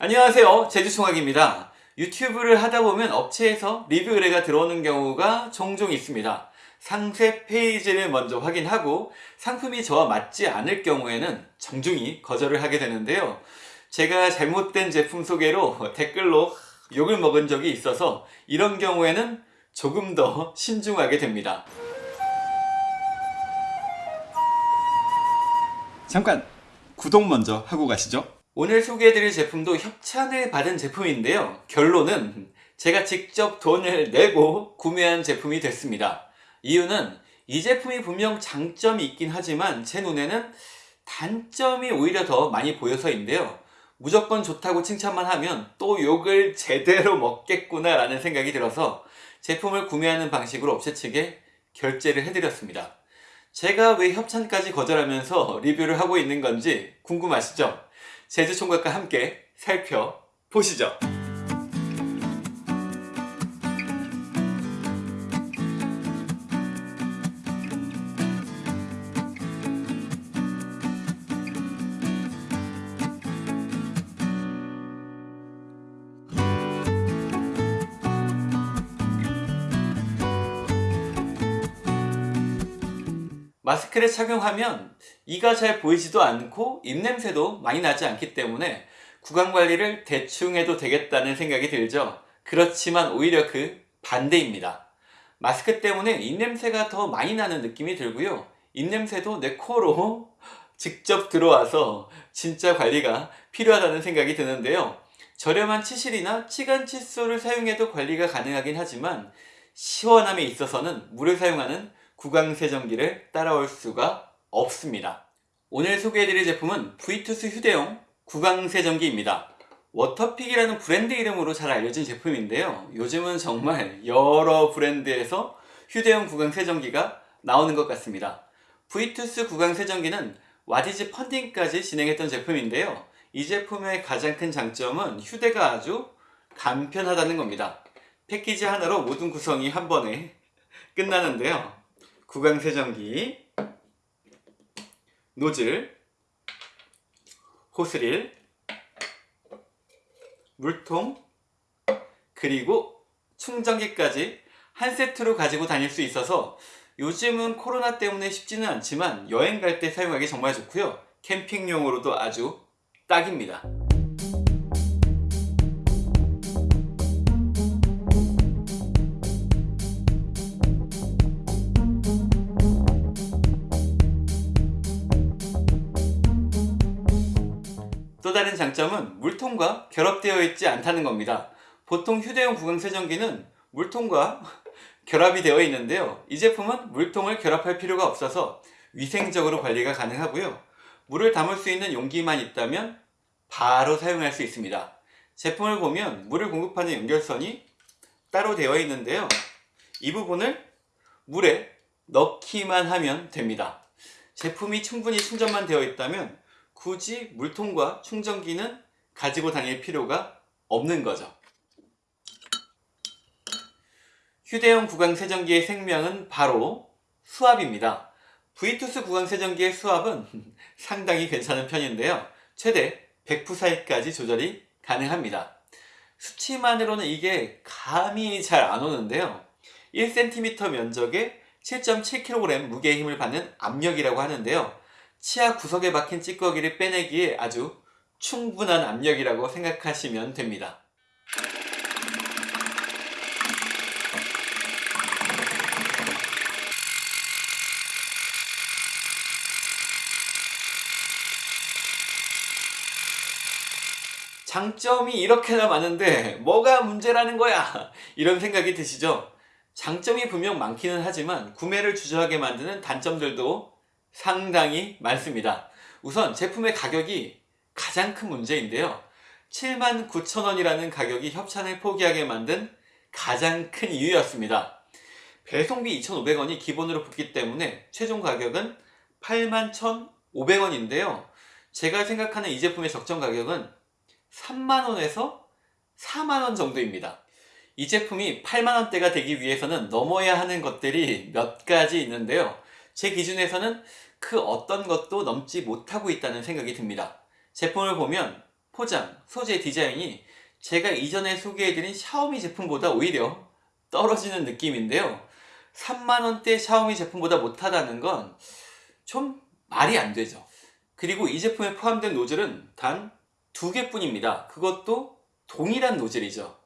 안녕하세요. 제주총학입니다. 유튜브를 하다보면 업체에서 리뷰 의뢰가 들어오는 경우가 종종 있습니다. 상세 페이지를 먼저 확인하고 상품이 저와 맞지 않을 경우에는 정중히 거절을 하게 되는데요. 제가 잘못된 제품 소개로 댓글로 욕을 먹은 적이 있어서 이런 경우에는 조금 더 신중하게 됩니다. 잠깐 구독 먼저 하고 가시죠. 오늘 소개해드릴 제품도 협찬을 받은 제품인데요. 결론은 제가 직접 돈을 내고 구매한 제품이 됐습니다. 이유는 이 제품이 분명 장점이 있긴 하지만 제 눈에는 단점이 오히려 더 많이 보여서인데요. 무조건 좋다고 칭찬만 하면 또 욕을 제대로 먹겠구나 라는 생각이 들어서 제품을 구매하는 방식으로 업체 측에 결제를 해드렸습니다 제가 왜 협찬까지 거절하면서 리뷰를 하고 있는 건지 궁금하시죠? 제주총각과 함께 살펴보시죠. 마스크를 착용하면 이가 잘 보이지도 않고 입냄새도 많이 나지 않기 때문에 구강관리를 대충 해도 되겠다는 생각이 들죠. 그렇지만 오히려 그 반대입니다. 마스크 때문에 입냄새가 더 많이 나는 느낌이 들고요. 입냄새도 내 코로 직접 들어와서 진짜 관리가 필요하다는 생각이 드는데요. 저렴한 치실이나 치간 칫솔을 사용해도 관리가 가능하긴 하지만 시원함에 있어서는 물을 사용하는 구강세정기를 따라올 수가 없습니다. 오늘 소개해드릴 제품은 브이투스 휴대용 구강세정기입니다. Waterpik이라는 브랜드 이름으로 잘 알려진 제품인데요. 요즘은 정말 여러 브랜드에서 휴대용 구강세정기가 나오는 것 같습니다. 브이투스 구강세정기는 와디즈 펀딩까지 진행했던 제품인데요. 이 제품의 가장 큰 장점은 휴대가 아주 간편하다는 겁니다. 패키지 하나로 모든 구성이 한 번에 끝나는데요. 구강세정기, 노즐, 호스릴, 물통, 그리고 충전기까지 한 세트로 가지고 다닐 수 있어서 요즘은 코로나 때문에 쉽지는 않지만 여행 갈 때 사용하기 정말 좋고요. 캠핑용으로도 아주 딱입니다 또 다른 장점은 물통과 결합되어 있지 않다는 겁니다. 보통 휴대용 구강세정기는 물통과 결합이 되어 있는데요. 이 제품은 물통을 결합할 필요가 없어서 위생적으로 관리가 가능하고요. 물을 담을 수 있는 용기만 있다면 바로 사용할 수 있습니다. 제품을 보면 물을 공급하는 연결선이 따로 되어 있는데요. 이 부분을 물에 넣기만 하면 됩니다. 제품이 충분히 충전만 되어 있다면 굳이 물통과 충전기는 가지고 다닐 필요가 없는 거죠. 휴대용 구강 세정기의 생명은 바로 수압입니다. 브이투스 구강 세정기의 수압은 상당히 괜찮은 편인데요. 최대 100푸사이까지 조절이 가능합니다. 수치만으로는 이게 감이 잘 안 오는데요. 1cm 면적에 7.7kg 무게의 힘을 받는 압력이라고 하는데요 치아 구석에 박힌 찌꺼기를 빼내기에 아주 충분한 압력이라고 생각하시면 됩니다. 장점이 이렇게나 많은데 뭐가 문제라는 거야 이런 생각이 드시죠? 장점이 분명 많기는 하지만 구매를 주저하게 만드는 단점들도 상당히 많습니다. 우선 제품의 가격이 가장 큰 문제인데요. 79,000원이라는 가격이 협찬을 포기하게 만든 가장 큰 이유였습니다. 배송비 2,500원이 기본으로 붙기 때문에 최종 가격은 81,500원인데요. 제가 생각하는 이 제품의 적정 가격은 3만원에서 4만원 정도입니다. 이 제품이 8만원대가 되기 위해서는 넘어야 하는 것들이 몇 가지 있는데요. 제 기준에서는 그 어떤 것도 넘지 못하고 있다는 생각이 듭니다. 제품을 보면 포장, 소재 디자인이 제가 이전에 소개해드린 샤오미 제품보다 오히려 떨어지는 느낌인데요. 3만원대 샤오미 제품보다 못하다는 건 좀 말이 안 되죠. 그리고 이 제품에 포함된 노즐은 단 두 개뿐입니다. 그것도 동일한 노즐이죠.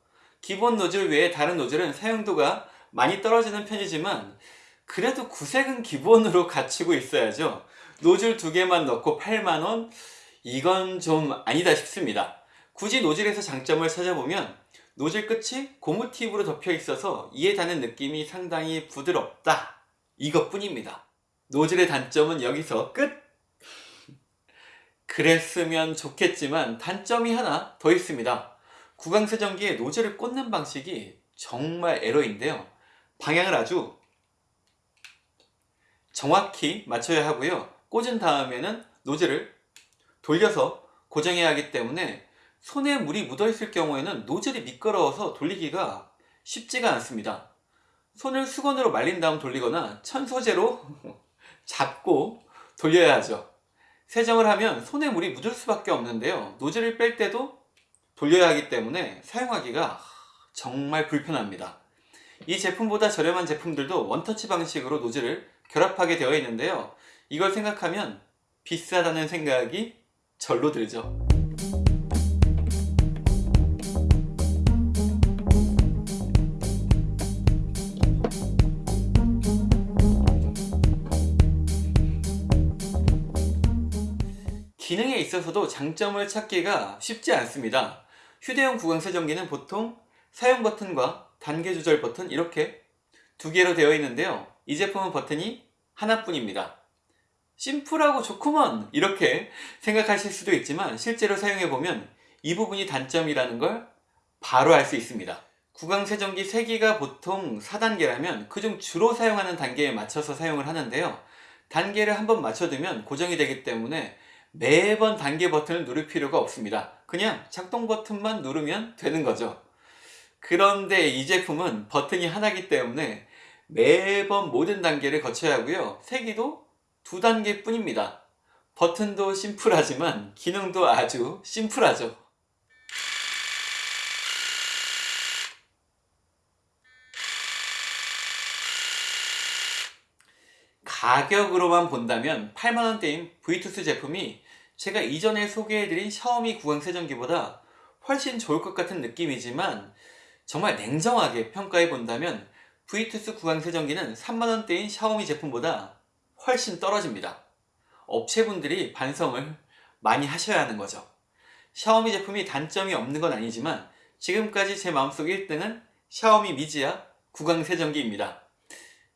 기본 노즐 외에 다른 노즐은 사용도가 많이 떨어지는 편이지만 그래도 구색은 기본으로 갖추고 있어야죠. 노즐 두 개만 넣고 8만원? 이건 좀 아니다 싶습니다. 굳이 노즐에서 장점을 찾아보면 노즐 끝이 고무 팁으로 덮여 있어서 이에 닿는 느낌이 상당히 부드럽다. 이것뿐입니다. 노즐의 단점은 여기서 끝! 그랬으면 좋겠지만 단점이 하나 더 있습니다. 구강세정기에 노즐을 꽂는 방식이 정말 에러인데요. 방향을 아주 정확히 맞춰야 하고요. 꽂은 다음에는 노즐을 돌려서 고정해야 하기 때문에 손에 물이 묻어 있을 경우에는 노즐이 미끄러워서 돌리기가 쉽지가 않습니다. 손을 수건으로 말린 다음 돌리거나 천소재로 잡고 돌려야 하죠. 세정을 하면 손에 물이 묻을 수밖에 없는데요. 노즐을 뺄 때도 돌려야 하기 때문에 사용하기가 정말 불편합니다 이 제품보다 저렴한 제품들도 원터치 방식으로 노즐을 결합하게 되어 있는데요. 이걸 생각하면 비싸다는 생각이 절로 들죠. 기능에 있어서도 장점을 찾기가 쉽지 않습니다. 휴대용 구강 세정기는 보통 사용 버튼과 단계 조절 버튼 이렇게 두 개로 되어 있는데요. 이 제품은 버튼이 하나뿐입니다. 심플하고 좋구먼! 이렇게 생각하실 수도 있지만 실제로 사용해보면 이 부분이 단점이라는 걸 바로 알 수 있습니다. 구강 세정기 3개가 보통 4단계라면 그중 주로 사용하는 단계에 맞춰서 사용을 하는데요. 단계를 한번 맞춰두면 고정이 되기 때문에 매번 단계 버튼을 누를 필요가 없습니다. 그냥 작동 버튼만 누르면 되는 거죠 그런데 이 제품은 버튼이 하나이기 때문에 매번 모든 단계를 거쳐야 하고요. 세기도 두 단계 뿐입니다. 버튼도 심플하지만 기능도 아주 심플하죠. 가격으로만 본다면 8만원대인 브이투스 제품이 제가 이전에 소개해드린 샤오미 구강 세정기보다 훨씬 좋을 것 같은 느낌이지만 정말 냉정하게 평가해 본다면 브이투스 구강 세정기는 3만원대인 샤오미 제품보다 훨씬 떨어집니다. 업체분들이 반성을 많이 하셔야 하는 거죠. 샤오미 제품이 단점이 없는 건 아니지만 지금까지 제 마음속 1등은 샤오미 미지아 구강 세정기입니다.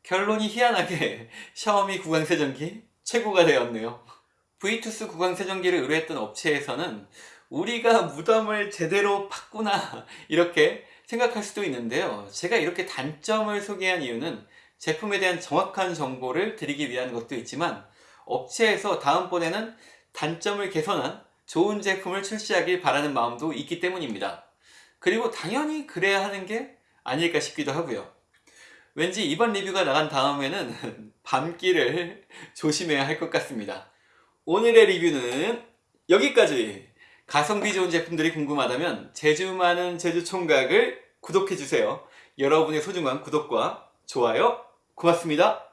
결론이 희한하게 샤오미 구강 세정기 최고가 되었네요. 브이투스 구강 세정기를 의뢰했던 업체에서는 우리가 무덤을 제대로 팠구나 이렇게 생각할 수도 있는데요. 제가 이렇게 단점을 소개한 이유는 제품에 대한 정확한 정보를 드리기 위한 것도 있지만 업체에서 다음번에는 단점을 개선한 좋은 제품을 출시하길 바라는 마음도 있기 때문입니다. 그리고 당연히 그래야 하는 게 아닐까 싶기도 하고요. 왠지 이번 리뷰가 나간 다음에는 밤길을 조심해야 할 것 같습니다. 오늘의 리뷰는 여기까지. 가성비 좋은 제품들이 궁금하다면 제주 많은 제주 총각을 구독해주세요. 여러분의 소중한 구독과 좋아요 고맙습니다